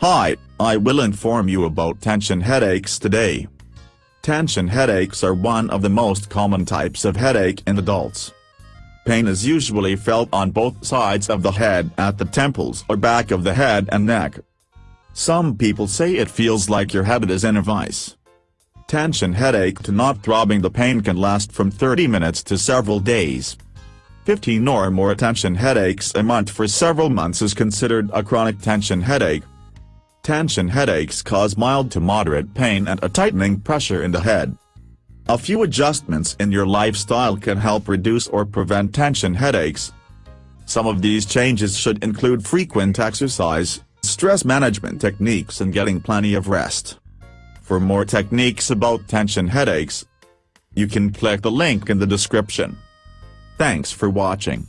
Hi, I will inform you about tension headaches today. Tension headaches are one of the most common types of headache in adults. Pain is usually felt on both sides of the head at the temples or back of the head and neck. Some people say it feels like your head is in a vice. Tension headache to not throbbing the pain can last from 30 minutes to several days. 15 or more tension headaches a month for several months is considered a chronic tension headache. Tension headaches cause mild to moderate pain and a tightening pressure in the head. A few adjustments in your lifestyle can help reduce or prevent tension headaches. Some of these changes should include frequent exercise, stress management techniques and getting plenty of rest. For more techniques about tension headaches, you can click the link in the description. Thanks for watching.